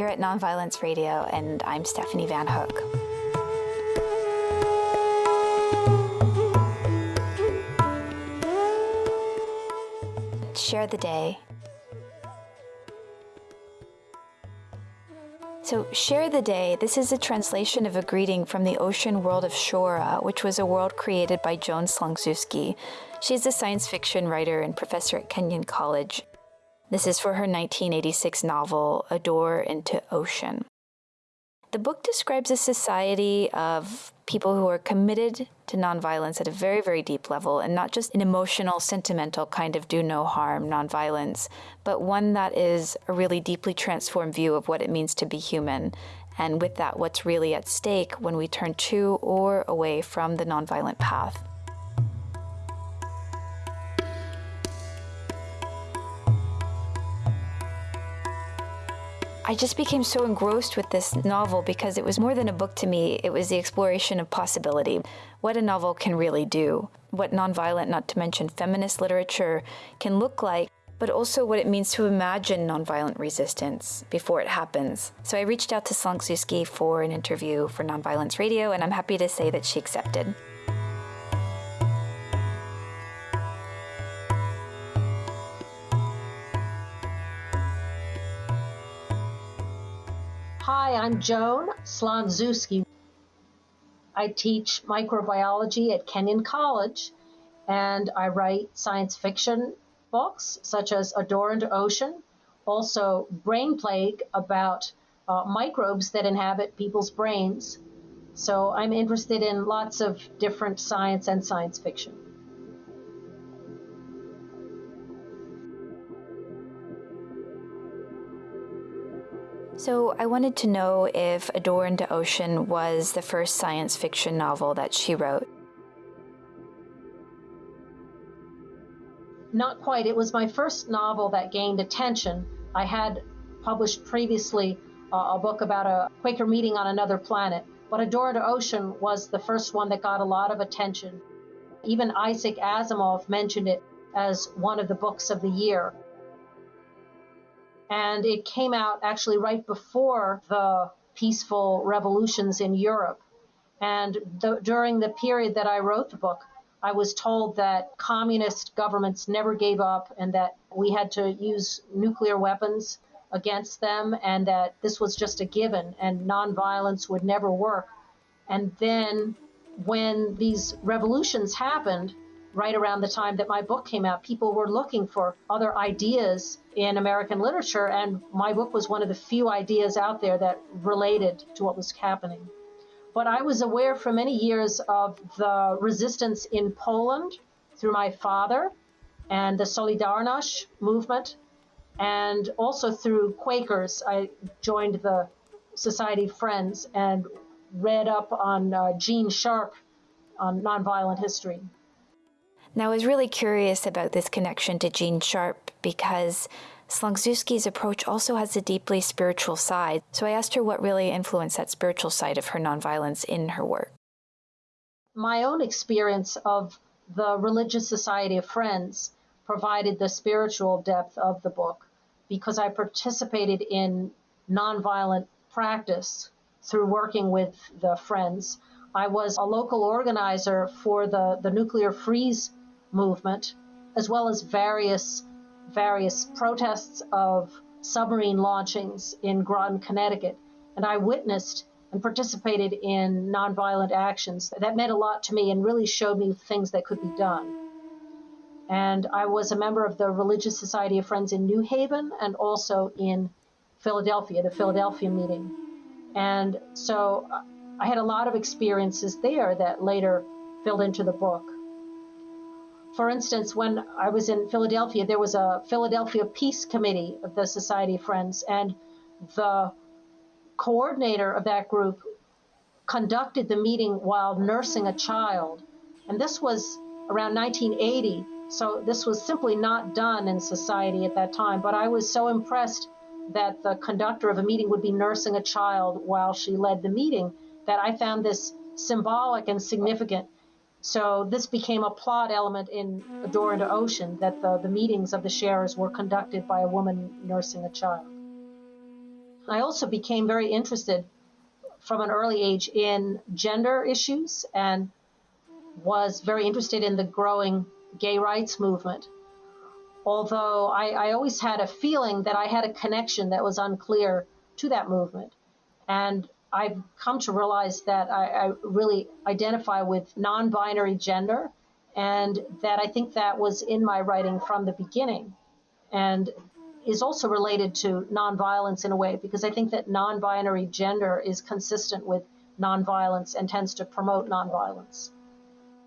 here at Nonviolence Radio, and I'm Stephanie Van Hook. Share the day. So, Share the Day, this is a translation of a greeting from the ocean world of Shora, which was a world created by Joan Slonczewski. She's a science fiction writer and professor at Kenyon College. This is for her 1986 novel, A Door into Ocean. The book describes a society of people who are committed to nonviolence at a very, very deep level, and not just an emotional, sentimental kind of do no harm nonviolence, but one that is a really deeply transformed view of what it means to be human. And with that, what's really at stake when we turn to or away from the nonviolent path. I just became so engrossed with this novel because it was more than a book to me. It was the exploration of possibility. What a novel can really do. What nonviolent, not to mention feminist literature, can look like, but also what it means to imagine nonviolent resistance before it happens. So I reached out to Slonczewski for an interview for Nonviolence Radio, and I'm happy to say that she accepted. Hi, I'm Joan Slonczewski. I teach microbiology at Kenyon College, and I write science fiction books such as A Door into Ocean, also Brain Plague about uh, microbes that inhabit people's brains. So I'm interested in lots of different science and science fiction. So I wanted to know if A Door into Ocean was the first science fiction novel that she wrote. Not quite. It was my first novel that gained attention. I had published previously uh, a book about a Quaker meeting on another planet, but A Door into Ocean was the first one that got a lot of attention. Even Isaac Asimov mentioned it as one of the books of the year and it came out actually right before the peaceful revolutions in Europe. And the, during the period that I wrote the book, I was told that communist governments never gave up and that we had to use nuclear weapons against them and that this was just a given and nonviolence would never work. And then when these revolutions happened, right around the time that my book came out, people were looking for other ideas in American literature, and my book was one of the few ideas out there that related to what was happening. But I was aware for many years of the resistance in Poland through my father and the Solidarność movement, and also through Quakers. I joined the Society of Friends and read up on uh, Gene Sharp on nonviolent history. Now, I was really curious about this connection to Gene Sharp because Slonczewski's approach also has a deeply spiritual side. So I asked her what really influenced that spiritual side of her nonviolence in her work. My own experience of the Religious Society of Friends provided the spiritual depth of the book because I participated in nonviolent practice through working with the Friends. I was a local organizer for the, the nuclear freeze movement, as well as various various protests of submarine launchings in Groton, Connecticut, and I witnessed and participated in nonviolent actions. That meant a lot to me and really showed me things that could be done. And I was a member of the Religious Society of Friends in New Haven and also in Philadelphia, the Philadelphia meeting. And so uh, I had a lot of experiences there that later filled into the book. For instance, when I was in Philadelphia, there was a Philadelphia Peace Committee of the Society of Friends, and the coordinator of that group conducted the meeting while nursing a child. And this was around 1980, so this was simply not done in society at that time. But I was so impressed that the conductor of a meeting would be nursing a child while she led the meeting that I found this symbolic and significant. So this became a plot element in A Door into Ocean that the, the meetings of the sharers were conducted by a woman nursing a child. I also became very interested from an early age in gender issues and was very interested in the growing gay rights movement. Although I, I always had a feeling that I had a connection that was unclear to that movement. And I've come to realize that I, I really identify with non binary gender, and that I think that was in my writing from the beginning. And is also related to nonviolence in a way, because I think that non binary gender is consistent with nonviolence and tends to promote nonviolence.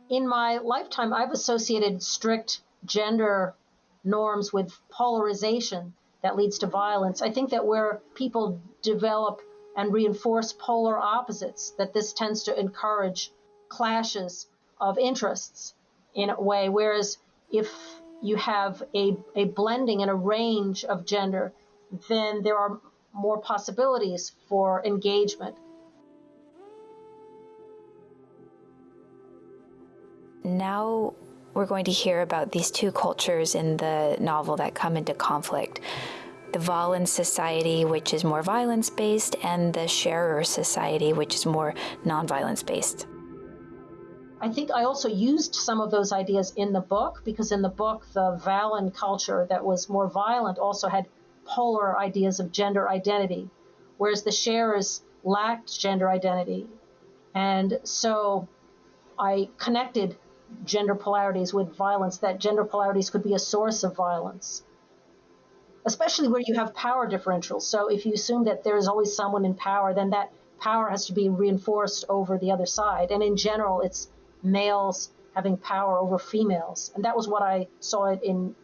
In my lifetime, I've associated strict gender norms with polarization that leads to violence. I think that where people develop and reinforce polar opposites, that this tends to encourage clashes of interests in a way. Whereas if you have a, a blending and a range of gender, then there are more possibilities for engagement. Now we're going to hear about these two cultures in the novel that come into conflict the Valen Society, which is more violence based, and the Sharer Society, which is more non-violence based. I think I also used some of those ideas in the book because in the book, the Valen culture that was more violent also had polar ideas of gender identity, whereas the Sharers lacked gender identity. And so I connected gender polarities with violence, that gender polarities could be a source of violence especially where you have power differentials. So if you assume that there is always someone in power, then that power has to be reinforced over the other side. And in general, it's males having power over females. And that was what I saw it in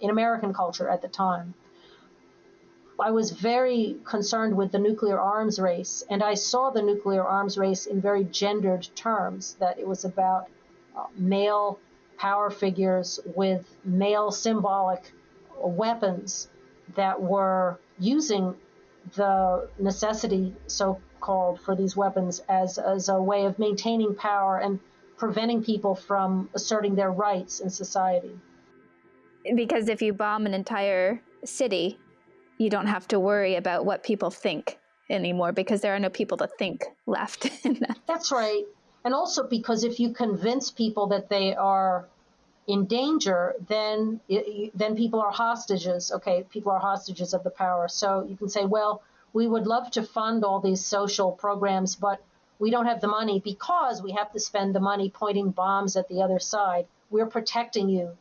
in American culture at the time. I was very concerned with the nuclear arms race, and I saw the nuclear arms race in very gendered terms, that it was about uh, male power figures with male symbolic weapons that were using the necessity, so called, for these weapons as, as a way of maintaining power and preventing people from asserting their rights in society. Because if you bomb an entire city, you don't have to worry about what people think anymore because there are no people to think left in that. That's right. And also because if you convince people that they are in danger, then then people are hostages. Okay, people are hostages of the power. So you can say, well, we would love to fund all these social programs, but we don't have the money because we have to spend the money pointing bombs at the other side. We're protecting you.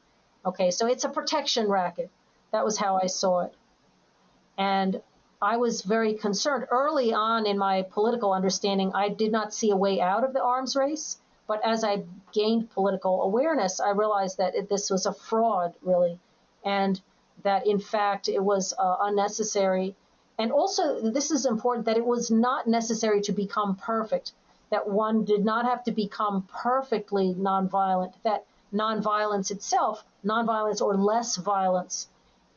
Okay, so it's a protection racket. That was how I saw it. And I was very concerned. Early on in my political understanding, I did not see a way out of the arms race. But as I gained political awareness, I realized that it, this was a fraud, really, and that in fact it was uh, unnecessary. And also, this is important that it was not necessary to become perfect, that one did not have to become perfectly nonviolent, that nonviolence itself, nonviolence or less violence,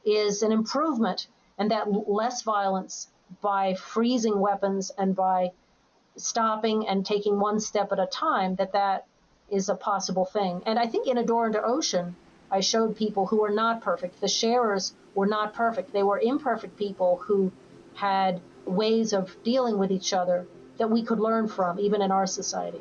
is an improvement, and that less violence by freezing weapons and by stopping and taking one step at a time, that that is a possible thing. And I think in A Door into Ocean, I showed people who were not perfect. The sharers were not perfect. They were imperfect people who had ways of dealing with each other that we could learn from, even in our society.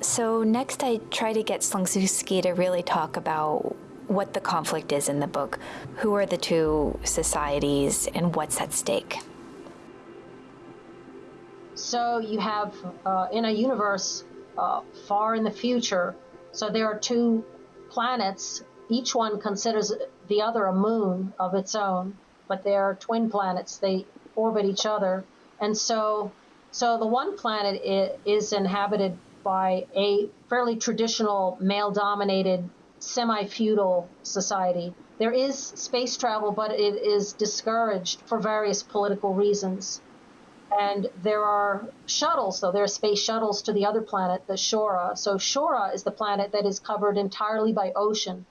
So, next, I try to get Slonczewski to really talk about what the conflict is in the book. Who are the two societies and what's at stake? So you have uh, in a universe uh, far in the future, so there are two planets. Each one considers the other a moon of its own, but they are twin planets. They orbit each other, and so so the one planet is inhabited by a fairly traditional male-dominated semi feudal society. There is space travel, but it is discouraged for various political reasons. And there are shuttles, though. There are space shuttles to the other planet, the Shora. So, Shora is the planet that is covered entirely by ocean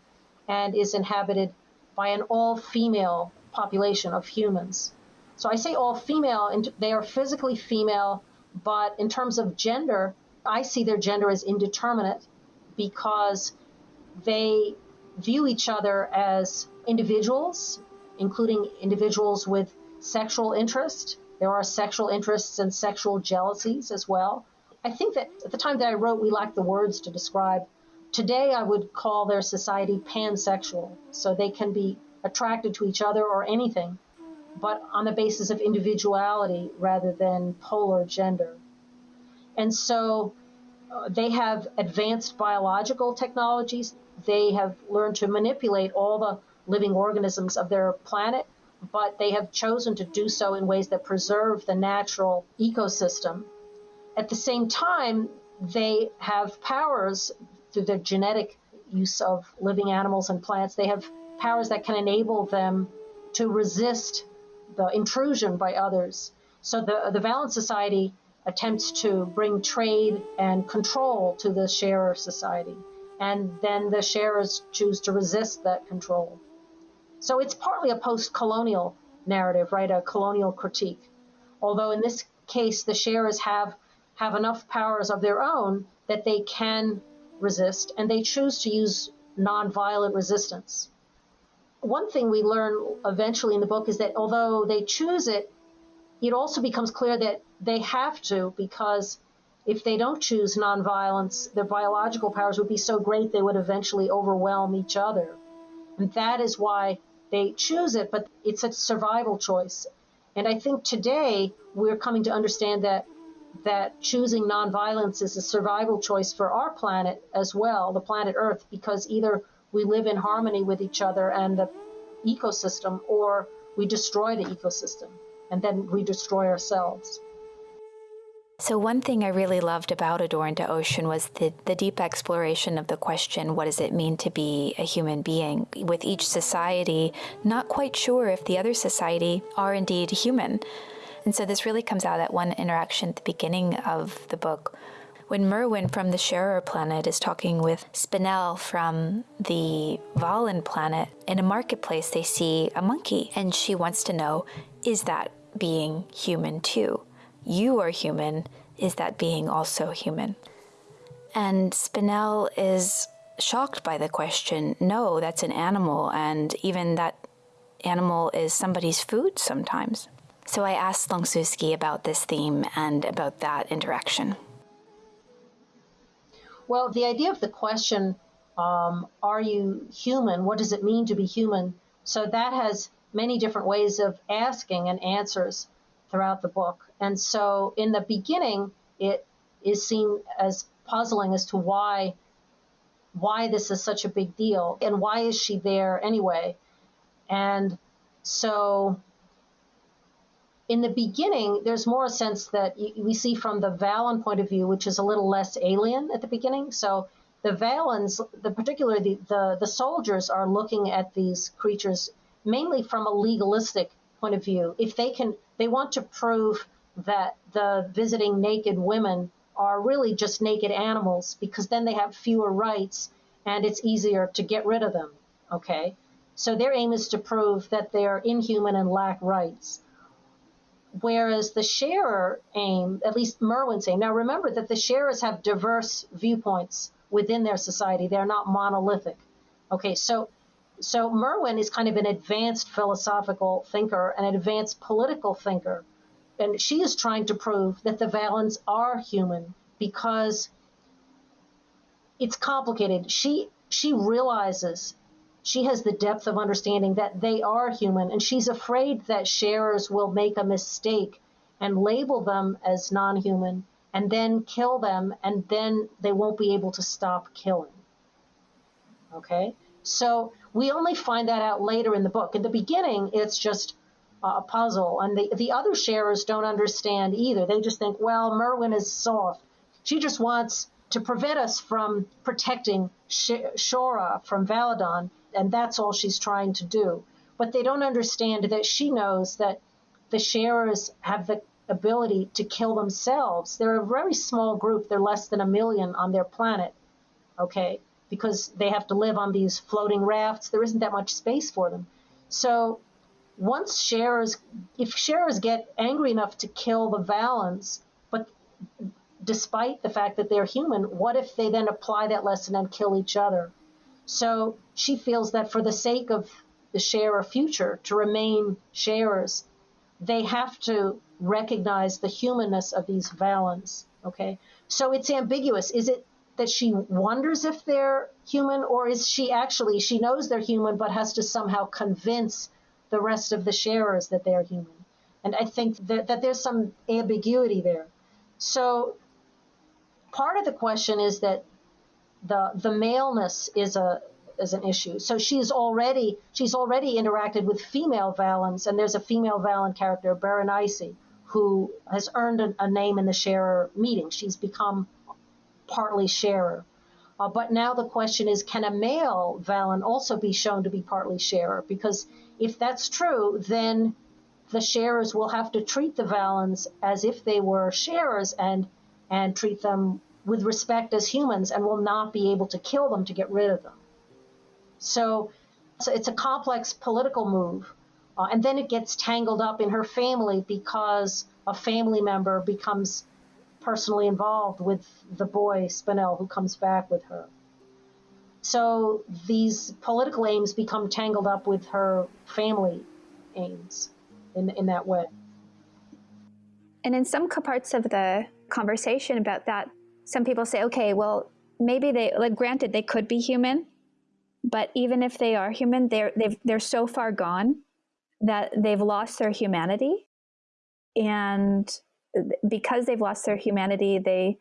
and is inhabited by an all female population of humans. So, I say all female, and they are physically female, but in terms of gender, I see their gender as indeterminate because they view each other as individuals, including individuals with sexual interest. There are sexual interests and sexual jealousies as well. I think that at the time that I wrote, we lacked the words to describe. Today, I would call their society pansexual, so they can be attracted to each other or anything, but on the basis of individuality rather than polar gender. And so uh, they have advanced biological technologies. They have learned to manipulate all the living organisms of their planet, but they have chosen to do so in ways that preserve the natural ecosystem. At the same time, they have powers through their genetic use of living animals and plants. They have powers that can enable them to resist the intrusion by others. So the, the Valen Society attempts to bring trade and control to the sharer society. And then the sharers choose to resist that control. So it's partly a post colonial narrative, right? A colonial critique. Although in this case, the sharers have, have enough powers of their own that they can resist and they choose to use nonviolent resistance. One thing we learn eventually in the book is that although they choose it, it also becomes clear that they have to because if they don't choose nonviolence, their biological powers would be so great they would eventually overwhelm each other. And that is why they choose it, but it's a survival choice. And I think today we're coming to understand that that choosing nonviolence is a survival choice for our planet as well, the planet Earth, because either we live in harmony with each other and the ecosystem, or we destroy the ecosystem and then we destroy ourselves. So, one thing I really loved about A Door into Ocean was the, the deep exploration of the question what does it mean to be a human being? With each society not quite sure if the other society are indeed human. And so, this really comes out at one interaction at the beginning of the book when Merwin from the Sharer planet is talking with Spinel from the Valen planet, in a marketplace they see a monkey, and she wants to know is that being human too. You are human. Is that being also human? And Spinel is shocked by the question no, that's an animal, and even that animal is somebody's food sometimes. So I asked Slonczewski about this theme and about that interaction. Well, the idea of the question, um, are you human? What does it mean to be human? So that has many different ways of asking and answers throughout the book. And so in the beginning, it is seen as puzzling as to why why this is such a big deal and why is she there anyway. And so in the beginning, there's more a sense that we see from the Valen point of view, which is a little less alien at the beginning. So the Valens, the particularly the, the, the soldiers, are looking at these creatures mainly from a legalistic point of view. If they can, they want to prove that the visiting naked women are really just naked animals because then they have fewer rights and it's easier to get rid of them. Okay. So their aim is to prove that they're inhuman and lack rights. Whereas the sharer aim, at least Merwin's aim, now remember that the sharers have diverse viewpoints within their society. They're not monolithic. Okay, so so Merwin is kind of an advanced philosophical thinker, an advanced political thinker. And she is trying to prove that the Valens are human because it's complicated. She she realizes she has the depth of understanding that they are human, and she's afraid that sharers will make a mistake and label them as non-human and then kill them, and then they won't be able to stop killing. Okay? So we only find that out later in the book. In the beginning, it's just a puzzle, and the, the other sharers don't understand either. They just think, well, Merwin is soft. She just wants to prevent us from protecting Shora from Valedon, and that's all she's trying to do. But they don't understand that she knows that the sharers have the ability to kill themselves. They're a very small group. They're less than a million on their planet. Okay because they have to live on these floating rafts. There isn't that much space for them. So once sharers, if sharers get angry enough to kill the Valens, but despite the fact that they're human, what if they then apply that lesson and kill each other? So she feels that for the sake of the sharer future to remain sharers, they have to recognize the humanness of these Valens. Okay, so it's ambiguous. Is it that she wonders if they're human, or is she actually she knows they're human, but has to somehow convince the rest of the sharers that they're human? And I think that, that there's some ambiguity there. So part of the question is that the the maleness is a is an issue. So she's already she's already interacted with female Valens, and there's a female Valen character, Berenice, who has earned a, a name in the sharer meeting. She's become partly sharer. Uh, but now the question is, can a male Valen also be shown to be partly sharer? Because if that's true, then the sharers will have to treat the Valens as if they were sharers and and treat them with respect as humans and will not be able to kill them to get rid of them. So, so it's a complex political move. Uh, and then it gets tangled up in her family because a family member becomes personally involved with the boy Spinel who comes back with her. So these political aims become tangled up with her family aims in, in that way. And in some parts of the conversation about that, some people say, okay, well, maybe they, like, granted, they could be human, but even if they are human, they're, they've, they're so far gone that they've lost their humanity. And because they've lost their humanity, they,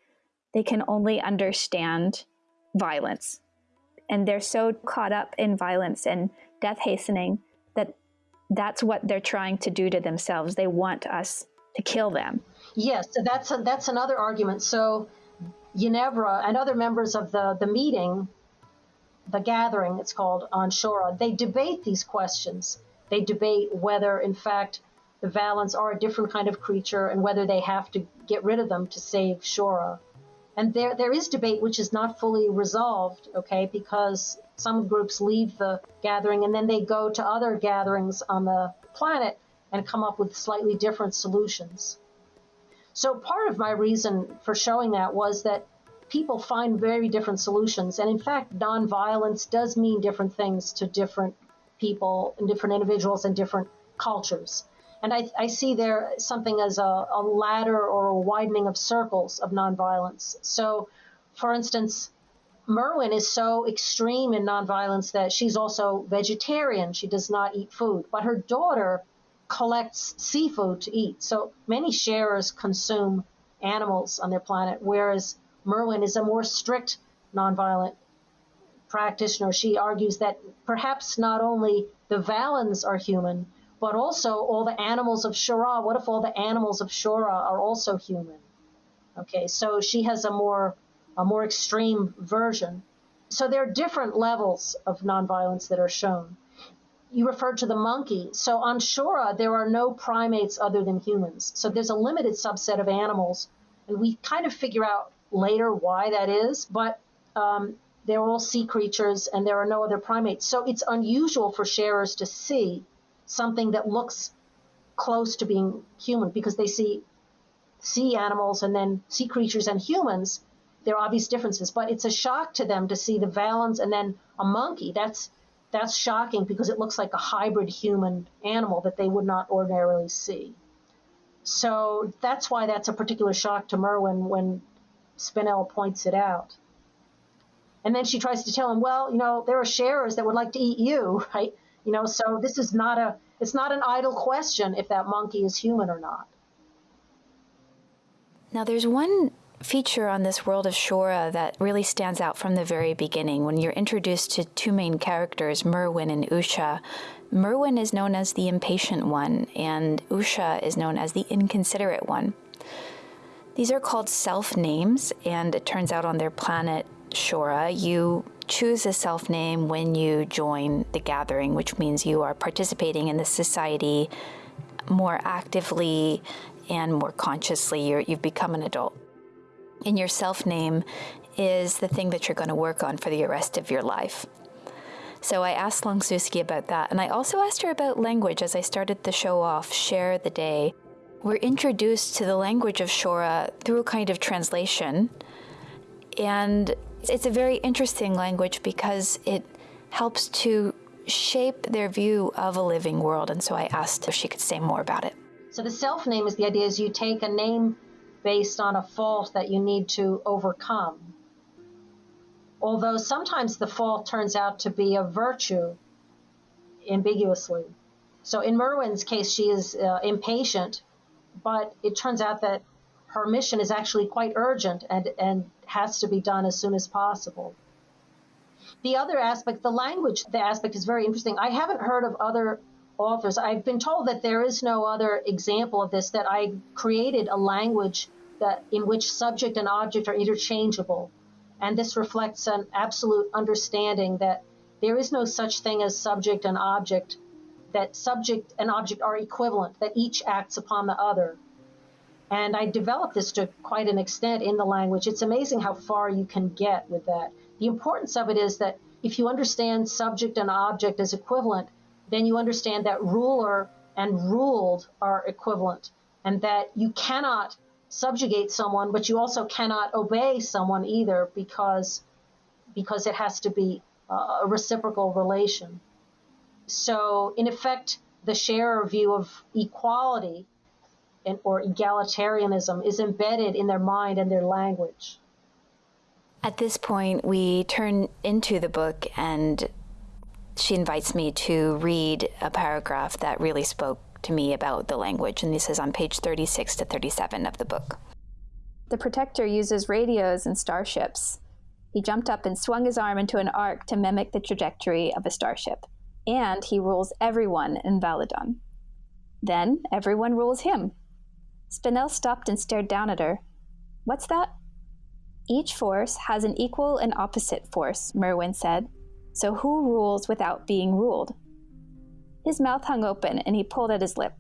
they can only understand violence. And they're so caught up in violence and death hastening that that's what they're trying to do to themselves. They want us to kill them. Yes, that's a, that's another argument. So Ginevra and other members of the, the meeting, the gathering it's called on Shora, they debate these questions. They debate whether, in fact, the Valens are a different kind of creature and whether they have to get rid of them to save Shora. And there, there is debate which is not fully resolved, okay, because some groups leave the gathering and then they go to other gatherings on the planet and come up with slightly different solutions. So part of my reason for showing that was that people find very different solutions. And in fact, nonviolence does mean different things to different people and different individuals and different cultures. And I, I see there something as a, a ladder or a widening of circles of nonviolence. So, for instance, Merwin is so extreme in nonviolence that she's also vegetarian. She does not eat food. But her daughter collects seafood to eat. So many sharers consume animals on their planet, whereas Merwin is a more strict nonviolent practitioner. She argues that perhaps not only the Valens are human, but also all the animals of Shora. What if all the animals of Shora are also human? Okay, so she has a more a more extreme version. So there are different levels of nonviolence that are shown you referred to the monkey. So on Shora, there are no primates other than humans. So there's a limited subset of animals, and we kind of figure out later why that is, but um, they're all sea creatures and there are no other primates. So it's unusual for sharers to see something that looks close to being human because they see sea animals and then sea creatures and humans. There are obvious differences, but it's a shock to them to see the Valens and then a monkey. That's that's shocking because it looks like a hybrid human animal that they would not ordinarily see. So that's why that's a particular shock to Merwin when Spinel points it out. And then she tries to tell him, well, you know, there are sharers that would like to eat you, right? You know, so this is not a, it's not an idle question if that monkey is human or not. Now, there's one feature on this world of Shora that really stands out from the very beginning. When you're introduced to two main characters, Merwin and Usha, Merwin is known as the impatient one, and Usha is known as the inconsiderate one. These are called self names, and it turns out on their planet, Shora, you choose a self name when you join the gathering, which means you are participating in the society more actively and more consciously. you have become an adult And your self name is the thing that you're going to work on for the rest of your life. So I asked Slonczewski about that, and I also asked her about language as I started the show off, Share the Day. We're introduced to the language of Shora through a kind of translation, and it's a very interesting language because it helps to shape their view of a living world. And so I asked if she could say more about it. So the self name is the idea is you take a name based on a fault that you need to overcome. Although sometimes the fault turns out to be a virtue ambiguously. So in Merwin's case, she is uh, impatient, but it turns out that her mission is actually quite urgent and, and has to be done as soon as possible. The other aspect, the language, the aspect is very interesting. I haven't heard of other authors. I've been told that there is no other example of this, that I created a language that in which subject and object are interchangeable. And this reflects an absolute understanding that there is no such thing as subject and object, that subject and object are equivalent, that each acts upon the other. And I developed this to quite an extent in the language. It's amazing how far you can get with that. The importance of it is that if you understand subject and object as equivalent, then you understand that ruler and ruled are equivalent and that you cannot subjugate someone, but you also cannot obey someone either because, because it has to be a reciprocal relation. So, in effect, the Sharer view of equality and, or egalitarianism is embedded in their mind and their language. At this point, we turn into the book, and she invites me to read a paragraph that really spoke to me about the language. And this is on page 36 to 37 of the book. The protector uses radios and starships. He jumped up and swung his arm into an arc to mimic the trajectory of a starship. And he rules everyone in Valedon. Then everyone rules him. Spinel stopped and stared down at her. What's that? Each force has an equal and opposite force, Merwin said. So who rules without being ruled? His mouth hung open and he pulled at his lip.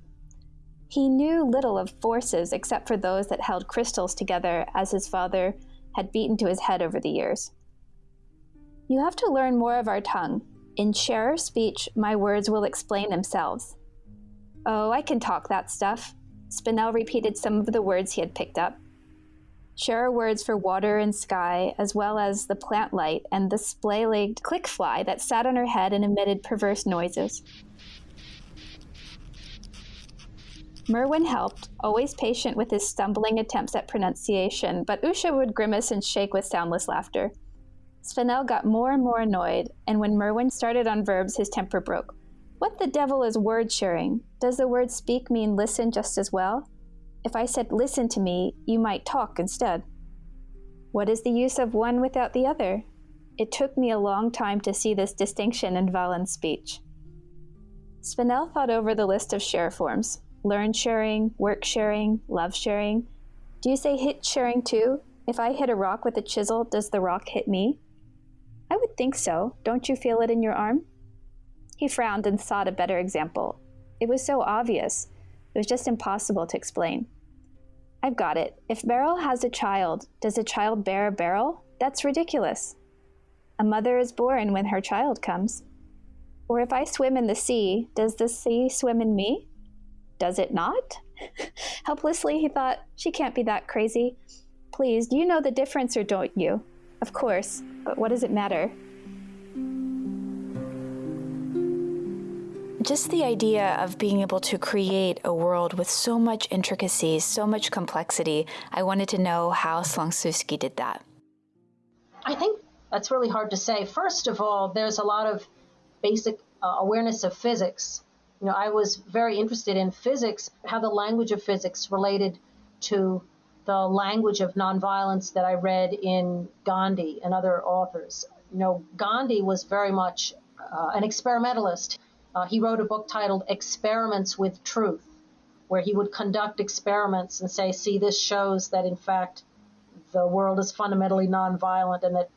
He knew little of forces except for those that held crystals together as his father had beaten to his head over the years. You have to learn more of our tongue. In Sharer speech, my words will explain themselves. Oh, I can talk that stuff. Spinel repeated some of the words he had picked up. Sharer words for water and sky, as well as the plant light and the splay legged clickfly that sat on her head and emitted perverse noises. Merwin helped, always patient with his stumbling attempts at pronunciation, but Usha would grimace and shake with soundless laughter. Spinel got more and more annoyed, and when Merwin started on verbs, his temper broke. What the devil is word sharing? Does the word speak mean listen just as well? If I said listen to me, you might talk instead. What is the use of one without the other? It took me a long time to see this distinction in Valen's speech. Spinel thought over the list of share forms learn sharing, work sharing, love sharing. Do you say hit sharing too? If I hit a rock with a chisel, does the rock hit me? I would think so. Don't you feel it in your arm? He frowned and sought a better example. It was so obvious. It was just impossible to explain. I've got it. If Beryl has a child, does a child bear a Beryl? That's ridiculous. A mother is born when her child comes. Or if I swim in the sea, does the sea swim in me? Does it not? Helplessly, he thought, she can't be that crazy. Please, you know the difference or don't you? Of course, but what does it matter? Just the idea of being able to create a world with so much intricacy, so much complexity, I wanted to know how Slonczewski did that. I think that's really hard to say. First of all, there's a lot of basic uh, awareness of physics. You know, I was very interested in physics, how the language of physics related to the language of nonviolence that I read in Gandhi and other authors. You know, Gandhi was very much uh, an experimentalist. Uh, he wrote a book titled Experiments with Truth, where he would conduct experiments and say, see, this shows that in fact the world is fundamentally nonviolent and that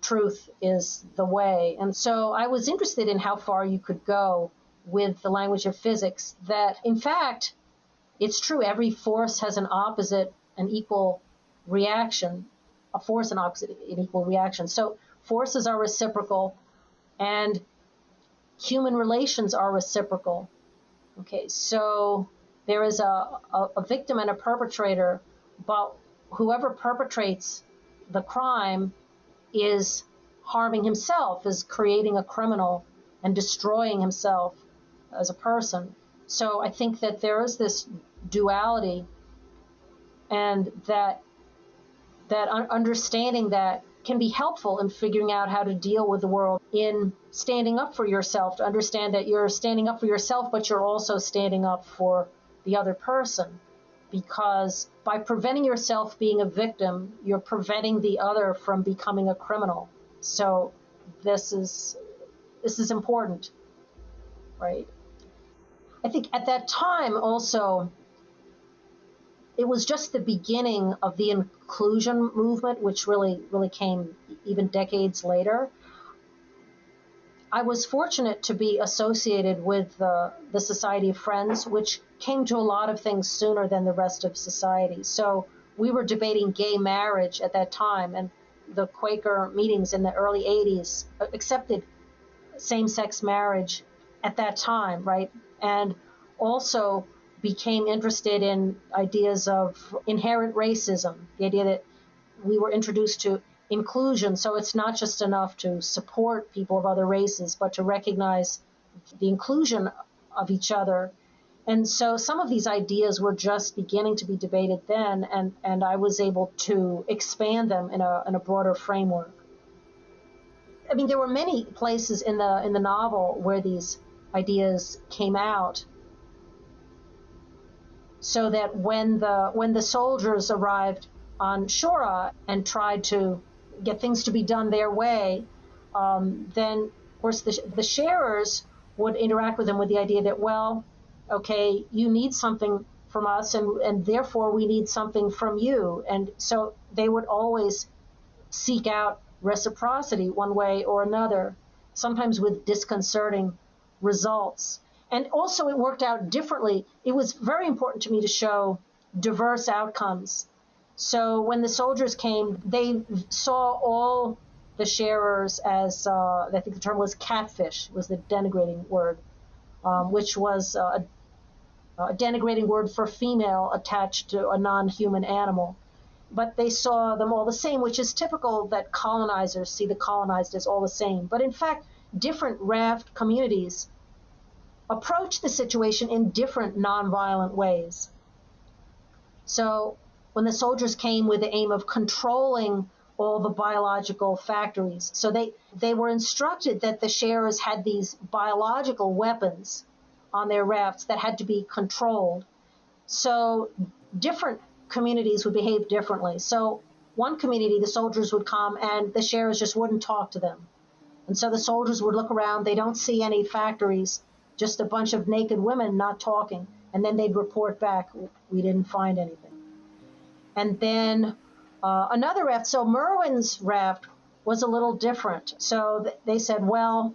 truth is the way. And so I was interested in how far you could go with the language of physics, that in fact, it's true, every force has an opposite and equal reaction, a force and opposite an equal reaction. So forces are reciprocal and human relations are reciprocal. Okay, so there is a, a, a victim and a perpetrator, but whoever perpetrates the crime is harming himself, is creating a criminal and destroying himself as a person. So I think that there is this duality and that that understanding that can be helpful in figuring out how to deal with the world in standing up for yourself to understand that you're standing up for yourself but you're also standing up for the other person. Because by preventing yourself being a victim you're preventing the other from becoming a criminal. So this is this is important right? I think at that time also it was just the beginning of the inclusion movement, which really, really came even decades later. I was fortunate to be associated with the, the Society of Friends, which came to a lot of things sooner than the rest of society. So we were debating gay marriage at that time, and the Quaker meetings in the early 80s accepted same sex marriage at that time, right? And also became interested in ideas of inherent racism, the idea that we were introduced to inclusion. So it's not just enough to support people of other races, but to recognize the inclusion of each other. And so some of these ideas were just beginning to be debated then, and, and I was able to expand them in a, in a broader framework. I mean, there were many places in the in the novel where these ideas came out, so that when the when the soldiers arrived on Shora and tried to get things to be done their way, um, then of course the, the sharers would interact with them with the idea that well, okay, you need something from us, and and therefore we need something from you, and so they would always seek out reciprocity one way or another, sometimes with disconcerting results. And also, it worked out differently. It was very important to me to show diverse outcomes. So when the soldiers came, they saw all the sharers as uh, I think the term was catfish was the denigrating word, um, which was uh, a denigrating word for female attached to a non-human animal. But they saw them all the same, which is typical that colonizers see the colonized as all the same. But in fact, different raft communities approach the situation in different nonviolent ways. So when the soldiers came with the aim of controlling all the biological factories, so they, they were instructed that the sharers had these biological weapons on their rafts that had to be controlled. So different communities would behave differently. So one community, the soldiers would come and the sharers just wouldn't talk to them. And so the soldiers would look around, they don't see any factories just a bunch of naked women not talking. And then they'd report back, we didn't find anything. And then uh, another raft, so Merwin's raft was a little different. So th- they said, well,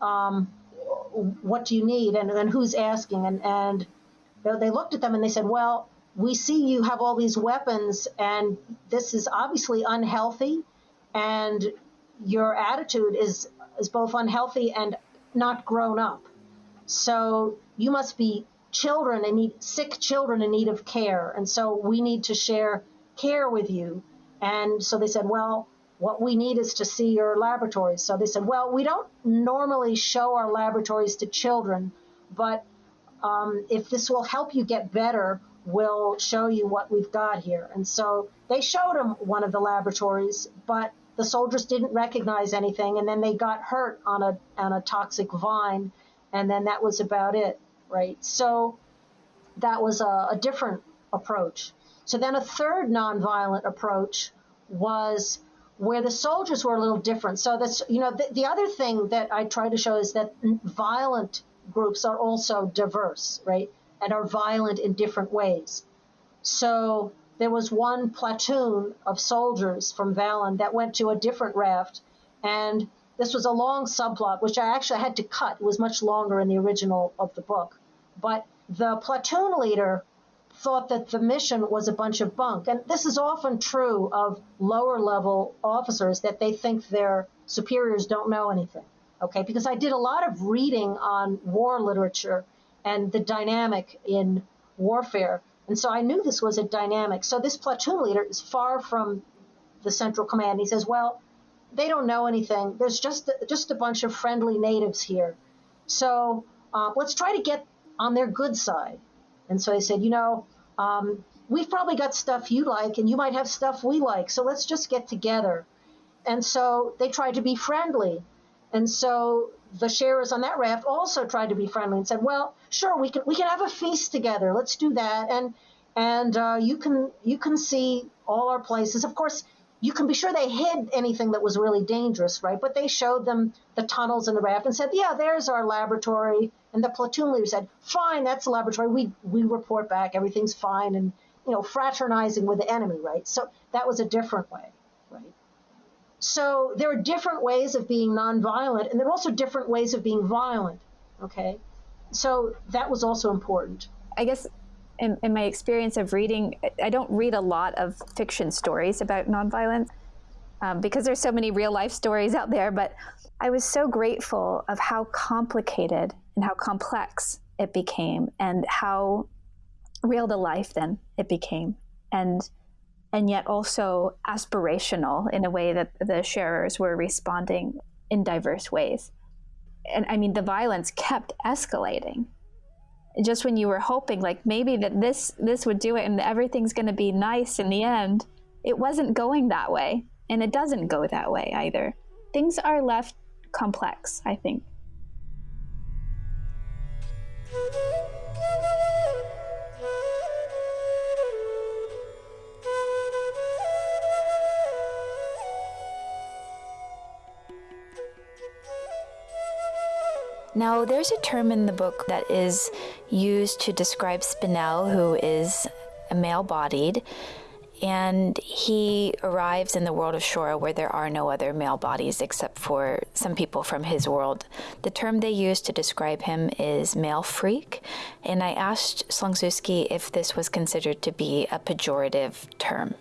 um, what do you need? And, and who's asking? And, and they looked at them and they said, well, we see you have all these weapons, and this is obviously unhealthy, and your attitude is, is both unhealthy and not grown up. So you must be children and need sick children in need of care. And so we need to share care with you. And so they said, well, what we need is to see your laboratories. So they said, well, we don't normally show our laboratories to children, but um, if this will help you get better, we'll show you what we've got here. And so they showed him one of the laboratories, but the soldiers didn't recognize anything, and then they got hurt on a on a toxic vine and then that was about it, right? So that was a, a different approach. So then a third nonviolent approach was where the soldiers were a little different. So that's, you know, the, the other thing that I try to show is that violent groups are also diverse, right? And are violent in different ways. So there was one platoon of soldiers from Valen that went to a different raft and this was a long subplot, which I actually had to cut. It was much longer in the original of the book. But the platoon leader thought that the mission was a bunch of bunk. And this is often true of lower level officers that they think their superiors don't know anything. Okay, because I did a lot of reading on war literature and the dynamic in warfare. And so I knew this was a dynamic. So this platoon leader is far from the central command. He says, Well, they don't know anything. There's just just a bunch of friendly natives here. So uh, let's try to get on their good side. And so they said, you know, um, we've probably got stuff you like, and you might have stuff we like. So let's just get together. And so they tried to be friendly. And so the sharers on that raft also tried to be friendly and said, "Well, sure, we can we can have a feast together. Let's do that, and and uh, you can you can see all our places. Of course, you can be sure they hid anything that was really dangerous, right? But they showed them the tunnels in the raft and said, "Yeah, there's our laboratory." And the platoon leader said, "Fine, that's the laboratory. We we report back. Everything's fine." And you know, fraternizing with the enemy, right? So that was a different way, right? So there are different ways of being nonviolent, and there are also different ways of being violent. Okay, so that was also important. I guess in, in, my experience of reading, I don't read a lot of fiction stories about nonviolence um, because there's so many real life stories out there. But I was so grateful of how complicated and how complex it became, and how real to life then it became, and and yet also aspirational in a way that the sharers were responding in diverse ways. And I mean, the violence kept escalating just when you were hoping like maybe that this this would do it and everything's going to be nice in the end it wasn't going that way. And it doesn't go that way either. Things are left complex i think Now, there's a term in the book that is used to describe Spinel, who is a male bodied, and he arrives in the world of Shora where there are no other male bodies except for some people from his world. The term they use to describe him is male freak, and I asked Slonczewski if this was considered to be a pejorative term.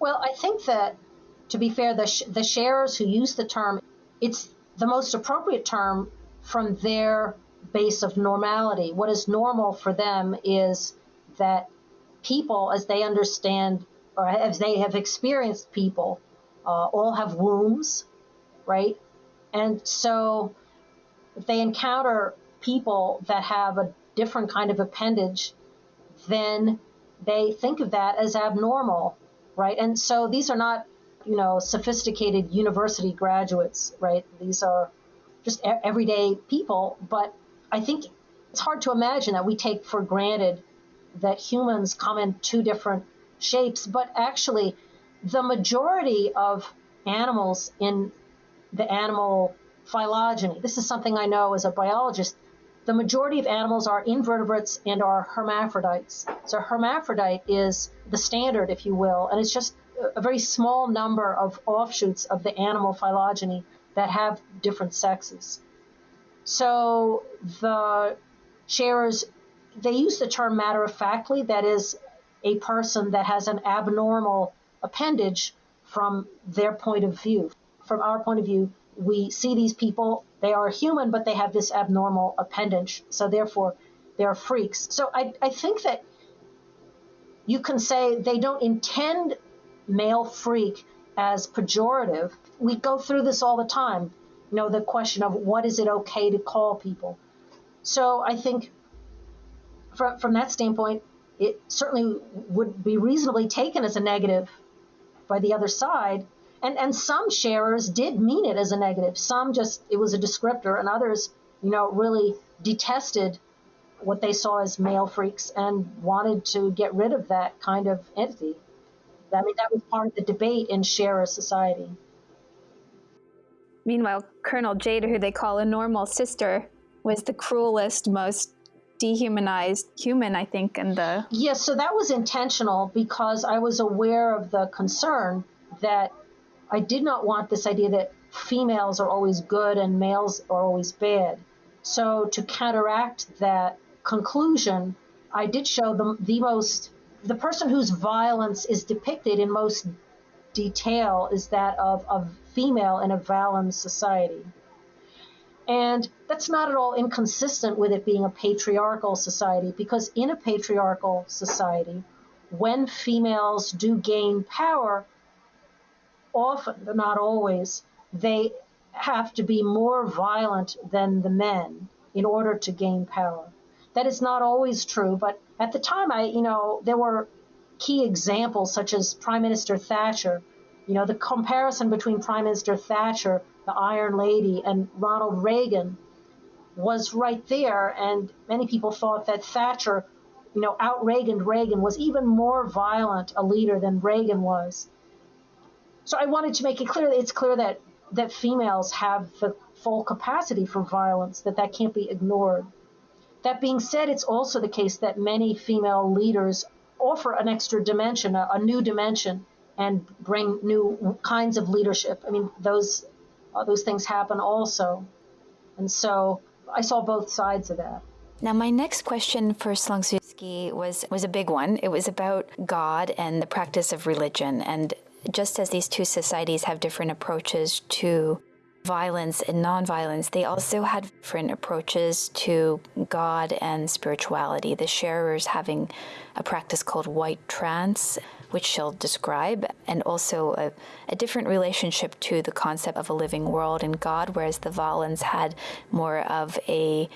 Well, I think that to be fair, the, sh- the sharers who use the term, it's the most appropriate term from their base of normality. What is normal for them is that people, as they understand or as they have experienced people, uh, all have wombs, right? And so if they encounter people that have a different kind of appendage, then they think of that as abnormal, right? And so these are not you know, sophisticated university graduates, right? These are just everyday people. But I think it's hard to imagine that we take for granted that humans come in two different shapes. But actually, the majority of animals in the animal phylogeny, this is something I know as a biologist, the majority of animals are invertebrates and are hermaphrodites. So hermaphrodite is the standard, if you will, and it's just a very small number of offshoots of the animal phylogeny that have different sexes. So the sharers, they use the term matter of factly, that is, a person that has an abnormal appendage from their point of view. From our point of view, we see these people, they are human, but they have this abnormal appendage. So therefore, they're freaks. So I, I think that you can say they don't intend male freak as pejorative. We go through this all the time. You know, the question of what is it okay to call people. So I think from, from that standpoint, it certainly would be reasonably taken as a negative by the other side. And, and some sharers did mean it as a negative. Some just, it was a descriptor, and others, you know, really detested what they saw as male freaks and wanted to get rid of that kind of entity. I mean, that was part of the debate in Sharer society. Meanwhile, Colonel Jada, who they call a normal sister, was the cruelest, most dehumanized human, I think, in the. Yes, so that was intentional because I was aware of the concern that I did not want this idea that females are always good and males are always bad. So to counteract that conclusion, I did show them the most the person whose violence is depicted in most detail is that of a female in a Valen society. And that's not at all inconsistent with it being a patriarchal society, because in a patriarchal society, when females do gain power, often, but not always, they have to be more violent than the men in order to gain power. That is not always true, but at the time, I, you know, there were key examples such as Prime Minister Thatcher. You know, the comparison between Prime Minister Thatcher, the Iron Lady, and Ronald Reagan was right there, and many people thought that Thatcher, you know, out Reagan Reagan was even more violent a leader than Reagan was. So I wanted to make it clear that it's clear that that females have the full capacity for violence, that that can't be ignored. That being said, it's also the case that many female leaders offer an extra dimension, a, a new dimension, and bring new kinds of leadership. I mean, those uh, those things happen also, and so I saw both sides of that. Now, my next question for Slonczewski was was a big one. It was about God and the practice of religion, and just as these two societies have different approaches to violence and nonviolence, they also had different approaches to God and spirituality. The sharers having a practice called white trance, which she'll describe, and also a, a, different relationship to the concept of a living world and God, whereas the Valens had more of a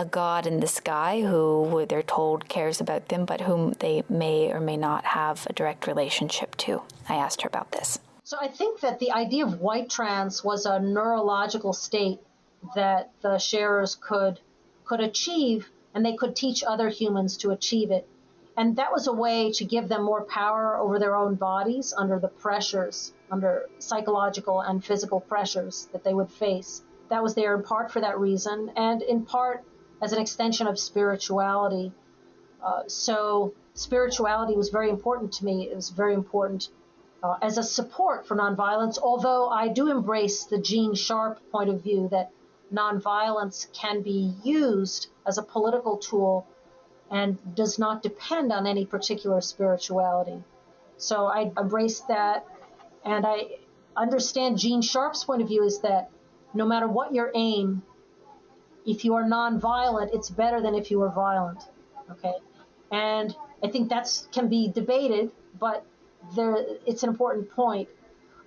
a God in the sky who they're told cares about them, but whom they may or may not have a direct relationship to. I asked her about this. So I think that the idea of white trance was a neurological state that the sharers could could achieve and they could teach other humans to achieve it. And that was a way to give them more power over their own bodies under the pressures, under psychological and physical pressures that they would face. That was there in part for that reason, and in part as an extension of spirituality. Uh, so spirituality was very important to me. It was very important uh, as a support for nonviolence, although I do embrace the Gene Sharp point of view that nonviolence can be used as a political tool and does not depend on any particular spirituality. So I embrace that, and I understand Gene Sharp's point of view is that no matter what your aim, if you are nonviolent, it's better than if you are violent. Okay, and I think that's can be debated, but there, it's an important point.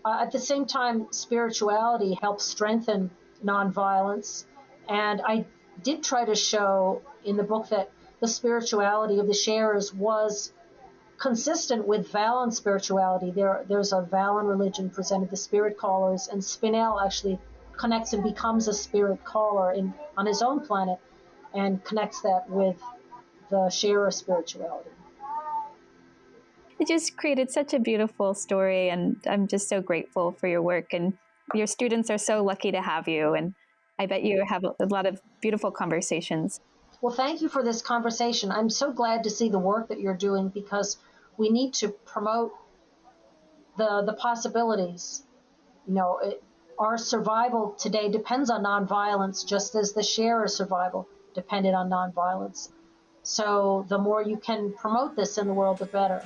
Uh, at the same time, spirituality helps strengthen nonviolence. And I did try to show in the book that the spirituality of the sharers was consistent with Valen spirituality. There, there's a Valen religion presented, the spirit callers, and Spinel actually connects and becomes a spirit caller in, on his own planet and connects that with the sharer spirituality it just created such a beautiful story and i'm just so grateful for your work and your students are so lucky to have you and i bet you have a lot of beautiful conversations. Well thank you for this conversation. I'm so glad to see the work that you're doing because we need to promote the the possibilities. You know it, our survival today depends on nonviolence just as the sharer survival depended on nonviolence. So the more you can promote this in the world the better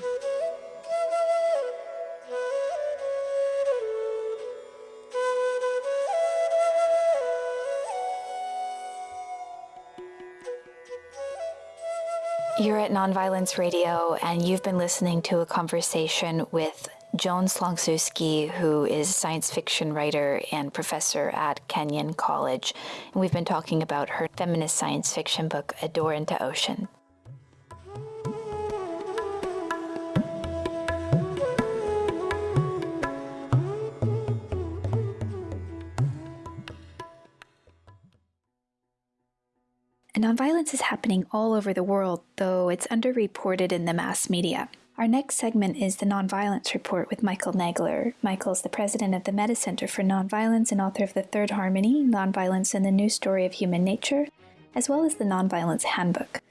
You're at Nonviolence Radio, and you've been listening to a conversation with Joan Slonczewski, who is science fiction writer and professor at Kenyon College. And we've been talking about her feminist science fiction book, A Door into Ocean. Nonviolence is happening all over the world, though it's underreported in the mass media. Our next segment is the Nonviolence Report with Michael Nagler. Michael's the president of the Metta Center for Nonviolence and author of The Third Harmony, Nonviolence and the New Story of Human Nature, as well as the Nonviolence Handbook.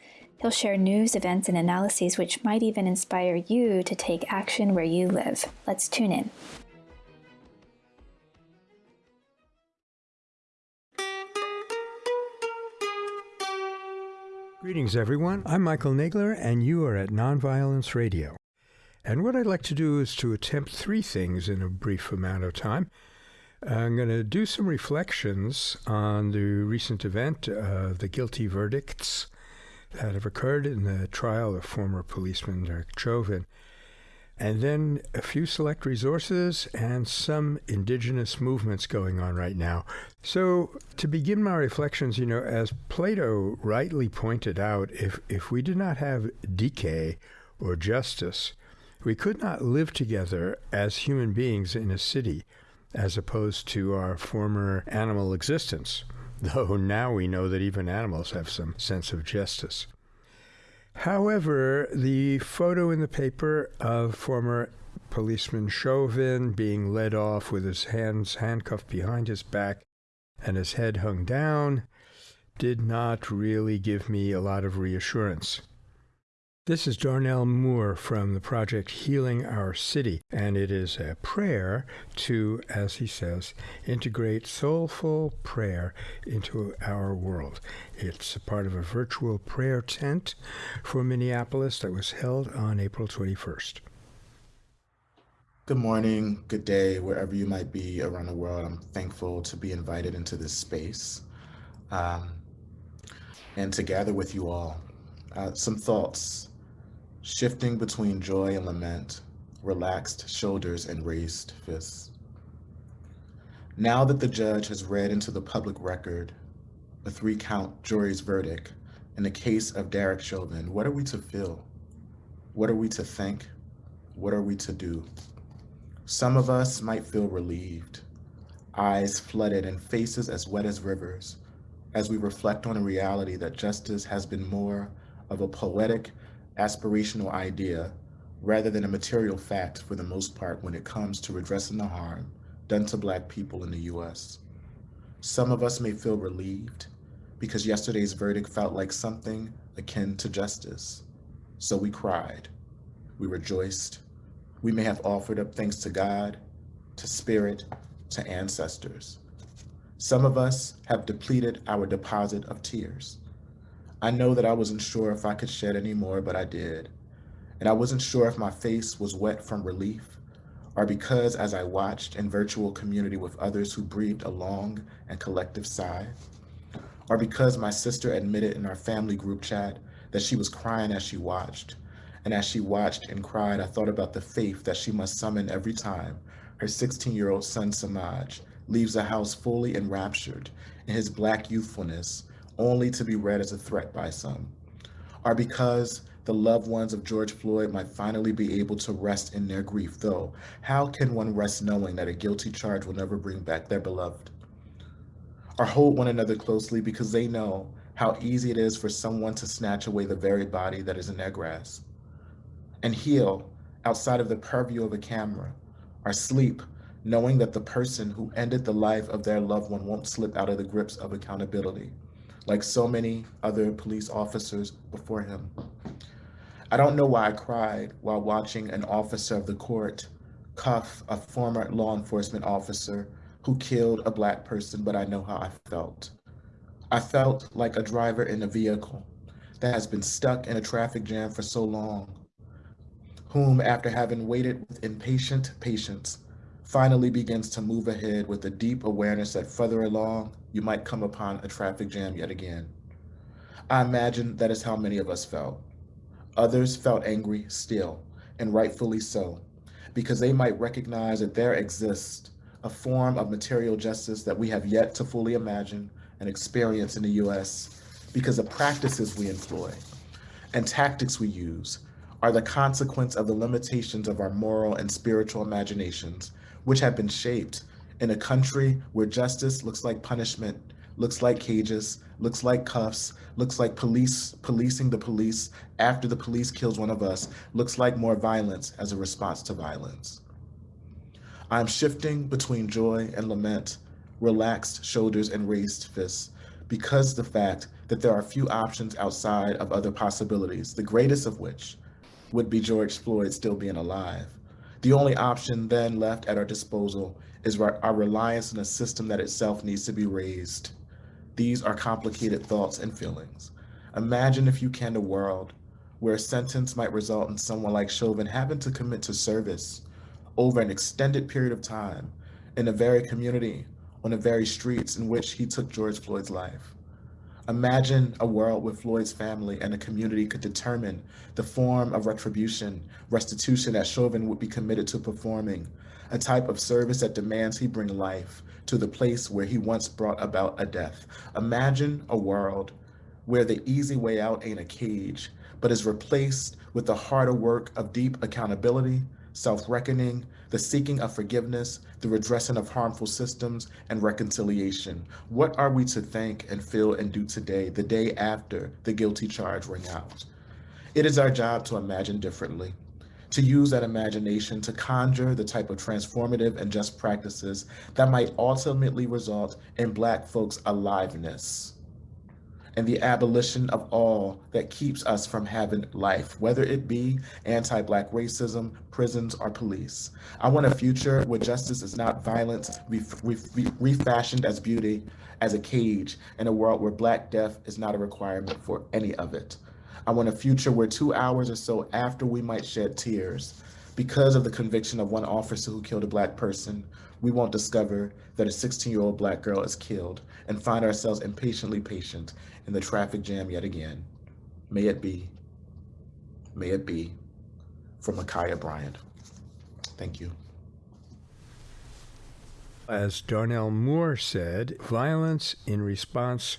He'll share news, events, and analyses which might even inspire you to take action where you live. Let's tune in. Greetings, everyone. I'm Michael Nagler, and you are at Nonviolence Radio. And what I'd like to do is to attempt three things in a brief amount of time. I'm going to do some reflections on the recent event, uh, the guilty verdicts that have occurred in the trial of former policeman Derek Chauvin and then a few select resources and some indigenous movements going on right now. So, to begin my reflections, you know, as Plato rightly pointed out, if, if we did not have dikē or justice, we could not live together as human beings in a city as opposed to our former animal existence, though now we know that even animals have some sense of justice. However, the photo in the paper of former policeman Chauvin being led off with his hands handcuffed behind his back and his head hung down did not really give me a lot of reassurance. This is Darnell Moore from the project Healing Our City, and it is a prayer to, as he says, integrate soulful prayer into our world. It's a part of a virtual prayer tent for Minneapolis that was held on April 21st. Good morning, good day, wherever you might be around the world. I'm thankful to be invited into this space um, and to gather with you all. Uh, some thoughts shifting between joy and lament, relaxed shoulders and raised fists. Now that the judge has read into the public record a three-count jury's verdict in the case of Derek Chauvin, what are we to feel? What are we to think? What are we to do? Some of us might feel relieved, eyes flooded and faces as wet as rivers, as we reflect on a reality that justice has been more of a poetic aspirational idea rather than a material fact for the most part when it comes to redressing the harm done to Black people in the US. Some of us may feel relieved because yesterday's verdict felt like something akin to justice. So we cried, we rejoiced, we may have offered up thanks to God, to spirit, to ancestors. Some of us have depleted our deposit of tears. I know that I wasn't sure if I could shed any more, but I did. And I wasn't sure if my face was wet from relief or because as I watched in virtual community with others who breathed a long and collective sigh, or because my sister admitted in our family group chat that she was crying as she watched. And as she watched and cried, I thought about the faith that she must summon every time her 16-year-old son Samaj leaves the house fully enraptured in his black youthfulness only to be read as a threat by some, or because the loved ones of George Floyd might finally be able to rest in their grief, though how can one rest knowing that a guilty charge will never bring back their beloved? Or hold one another closely because they know how easy it is for someone to snatch away the very body that is in their grasp. And heal outside of the purview of a camera, or sleep knowing that the person who ended the life of their loved one won't slip out of the grips of accountability like so many other police officers before him. I don't know why I cried while watching an officer of the court cuff a former law enforcement officer who killed a black person, but I know how I felt. I felt like a driver in a vehicle that has been stuck in a traffic jam for so long, whom after having waited with impatient patience, finally begins to move ahead with a deep awareness that further along, you might come upon a traffic jam yet again. I imagine that is how many of us felt. Others felt angry still, and rightfully so, because they might recognize that there exists a form of material justice that we have yet to fully imagine and experience in the US because the practices we employ and tactics we use are the consequence of the limitations of our moral and spiritual imaginations, which have been shaped in a country where justice looks like punishment, looks like cages, looks like cuffs, looks like police policing the police after the police kills one of us, looks like more violence as a response to violence. I'm shifting between joy and lament, relaxed shoulders and raised fists, because the fact that there are few options outside of other possibilities, the greatest of which would be George Floyd still being alive. The only option then left at our disposal is our reliance on a system that itself needs to be raised. These are complicated thoughts and feelings. Imagine if you can a world where a sentence might result in someone like Chauvin having to commit to service over an extended period of time in the very community, on the very streets in which he took George Floyd's life. Imagine a world where Floyd's family and the community could determine the form of retribution, restitution that Chauvin would be committed to performing, a type of service that demands he bring life to the place where he once brought about a death. Imagine a world where the easy way out ain't a cage, but is replaced with the harder work of deep accountability, self-reckoning, the seeking of forgiveness, the redressing of harmful systems, and reconciliation. What are we to think and feel and do today, the day after the guilty charge ring out? It is our job to imagine differently, to use that imagination to conjure the type of transformative and just practices that might ultimately result in Black folks' aliveness and the abolition of all that keeps us from having life, whether it be anti-Black racism, prisons, or police. I want a future where justice is not violence refashioned as beauty, as a cage, in a world where Black death is not a requirement for any of it. I want a future where two hours or so after we might shed tears, because of the conviction of one officer who killed a Black person, we won't discover that a 16-year-old Black girl is killed and find ourselves impatiently patient in the traffic jam yet again. May it be. May it be. From Ma'Khia Bryant. Thank you. As Darnell Moore said, violence in response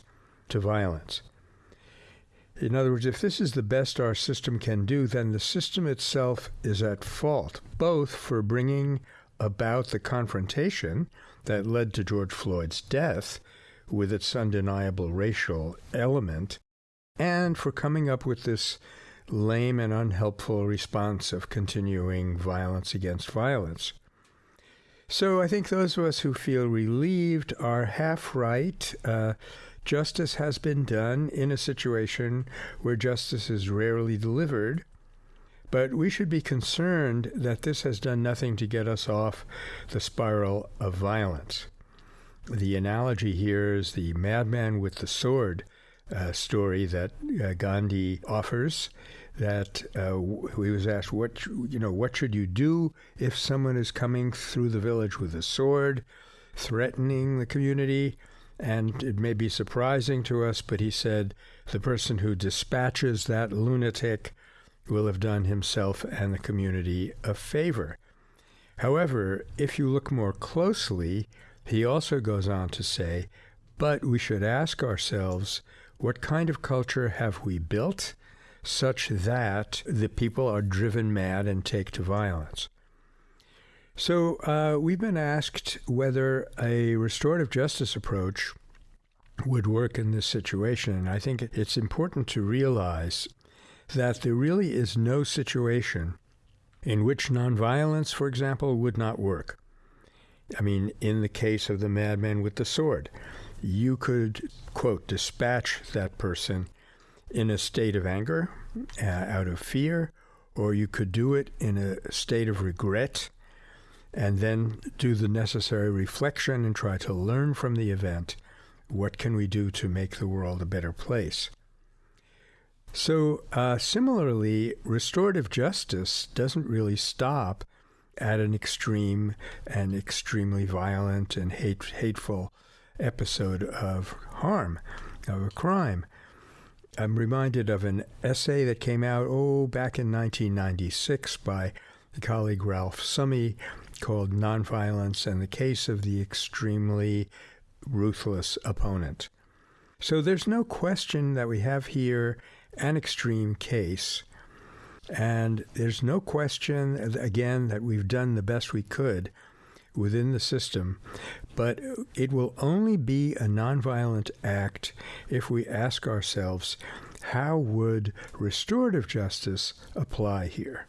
to violence. In other words, if this is the best our system can do, then the system itself is at fault, both for bringing about the confrontation that led to George Floyd's death with its undeniable racial element, and for coming up with this lame and unhelpful response of continuing violence against violence. So I think those of us who feel relieved are half right. Uh, justice has been done in a situation where justice is rarely delivered. But we should be concerned that this has done nothing to get us off the spiral of violence the analogy here is the madman with the sword uh, story that uh, Gandhi offers. That uh, he was asked, "What you know? What should you do if someone is coming through the village with a sword, threatening the community?" And it may be surprising to us, but he said, "The person who dispatches that lunatic will have done himself and the community a favor." However, if you look more closely, he also goes on to say, but we should ask ourselves, what kind of culture have we built such that the people are driven mad and take to violence? So uh, we've been asked whether a restorative justice approach would work in this situation. And I think it's important to realize that there really is no situation in which nonviolence, for example, would not work. I mean, in the case of the madman with the sword, you could, quote, dispatch that person in a state of anger, uh, out of fear, or you could do it in a state of regret and then do the necessary reflection and try to learn from the event what can we do to make the world a better place. So, uh, similarly, restorative justice doesn't really stop at an extreme and extremely violent and hate, hateful episode of harm, of a crime. I'm reminded of an essay that came out, oh, back in 1996 by the colleague Ralph Summy called Nonviolence and the Case of the Extremely Ruthless Opponent. So there's no question that we have here an extreme case and there's no question, again, that we've done the best we could within the system, but it will only be a nonviolent act if we ask ourselves, how would restorative justice apply here?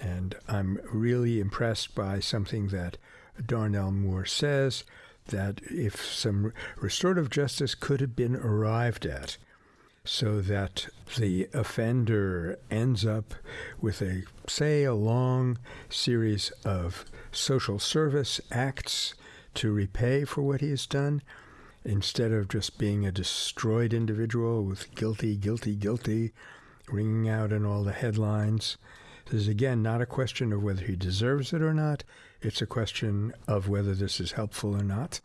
And I'm really impressed by something that Darnell Moore says that if some restorative justice could have been arrived at, so that the offender ends up with a, say, a long series of social service acts to repay for what he has done, instead of just being a destroyed individual with guilty, guilty, guilty ringing out in all the headlines. This is again not a question of whether he deserves it or not. It's a question of whether this is helpful or not.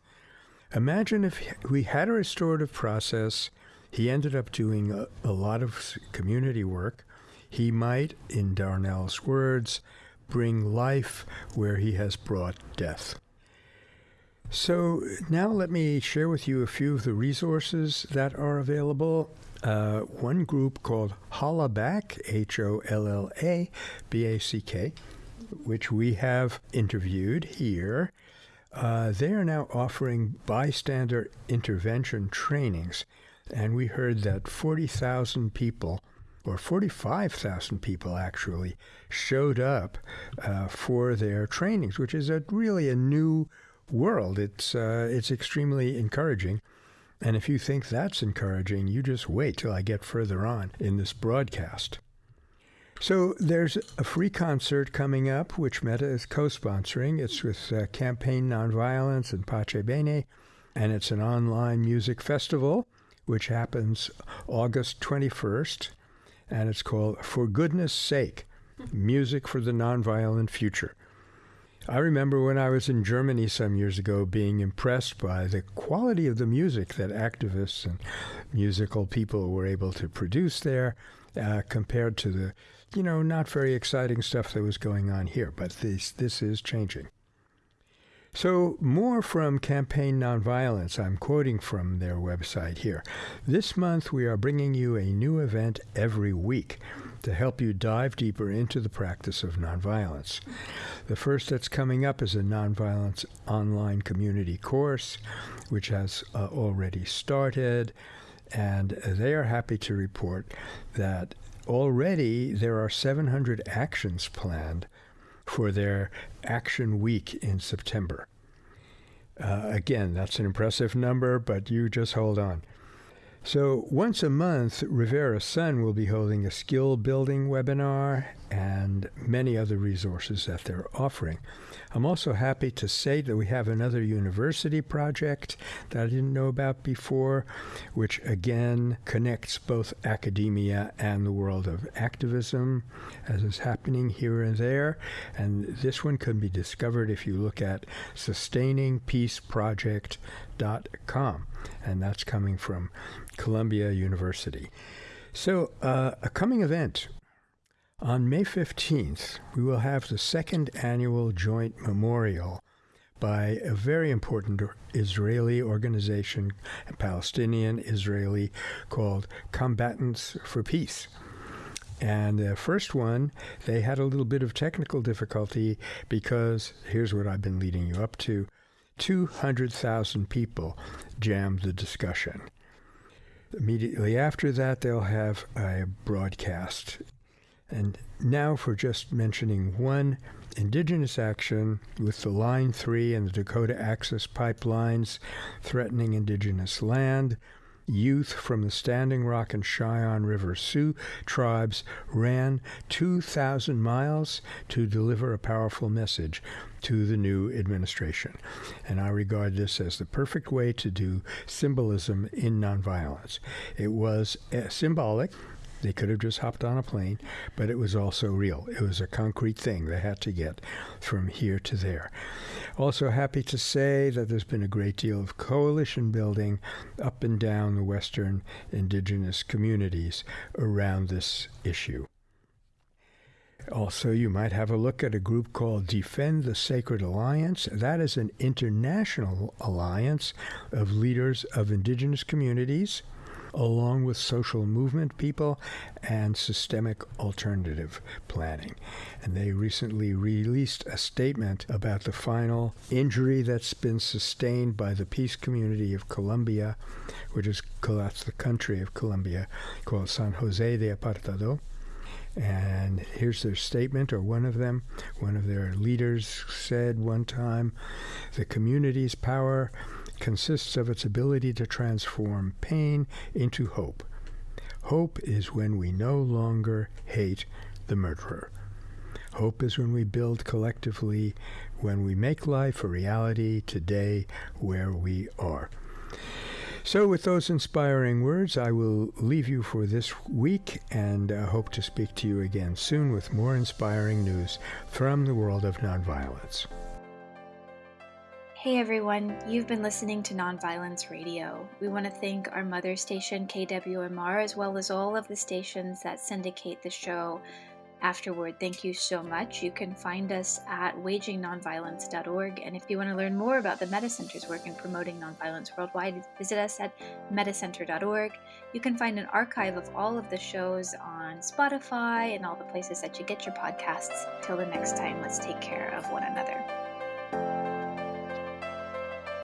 Imagine if we had a restorative process He ended up doing a, a lot of community work. He might, in Darnell's words, bring life where he has brought death. So now let me share with you a few of the resources that are available. Uh, one group called Hollaback, H O L L A B A C K, which we have interviewed here. Uh, they are now offering bystander intervention trainings, and we heard that 40,000 people, or 45,000 people actually, showed up uh, for their trainings, which is a, really a new world. It's uh, it's extremely encouraging. And if you think that's encouraging, you just wait till I get further on in this broadcast. So there's a free concert coming up, which Metta is co-sponsoring. It's with uh, Campaign Nonviolence and Pace Bene, and it's an online music festival, which happens August 21st, and it's called For Goodness Sake, Music for the Nonviolent Future. I remember when I was in Germany some years ago being impressed by the quality of the music that activists and musical people were able to produce there uh, compared to the, you know, not very exciting stuff that was going on here. But this, this is changing. So, more from Campaign Nonviolence. I'm quoting from their website here. This month, we are bringing you a new event every week to help you dive deeper into the practice of nonviolence. The first that's coming up is a nonviolence online community course, which has uh, already started. And they are happy to report that already there are 700 actions planned for their Action Week in September. Uh, again, that's an impressive number, but you just hold on. So, once a month, Rivera Sun will be holding a skill building webinar and many other resources that they're offering. I'm also happy to say that we have another university project that I didn't know about before, which again connects both academia and the world of activism, as is happening here and there. And this one can be discovered if you look at sustainingpeaceproject.com, and that's coming from Columbia University. So, uh, a coming event on May 15th, we will have the second annual joint memorial by a very important Israeli organization, Palestinian Israeli, called Combatants for Peace. And the first one, they had a little bit of technical difficulty because here's what I've been leading you up to 200,000 people jammed the discussion. Immediately after that, they'll have a broadcast and now for just mentioning one indigenous action with the Line 3 and the Dakota Access pipelines threatening indigenous land. Youth from the Standing Rock and Cheyenne River Sioux tribes ran 2,000 miles to deliver a powerful message to the new administration. And I regard this as the perfect way to do symbolism in nonviolence. It was uh, symbolic they could have just hopped on a plane, but it was also real. It was a concrete thing they had to get from here to there. Also, happy to say that there's been a great deal of coalition building up and down the Western indigenous communities around this issue. Also, you might have a look at a group called Defend the Sacred Alliance. That is an international alliance of leaders of indigenous communities along with social movement people and systemic alternative planning. And they recently released a statement about the final injury that's been sustained by the peace community of Colombia, which is that's the country of Colombia, called San Jose de Apartado. And here's their statement, or one of them. One of their leaders said one time the community's power consists of its ability to transform pain into hope. Hope is when we no longer hate the murderer. Hope is when we build collectively, when we make life a reality today where we are. So, with those inspiring words, I will leave you for this week and uh, hope to speak to you again soon with more inspiring news from the world of nonviolence. Hey everyone, you've been listening to Nonviolence Radio. We want to thank our mother station KWMR as well as all of the stations that syndicate the show afterward. Thank you so much. You can find us at wagingnonviolence.org. And if you want to learn more about the Metta Center's work in promoting nonviolence worldwide, visit us at mettacenter.org. You can find an archive of all of the shows on Spotify and all the places that you get your podcasts. Till the next time, let's take care of one another.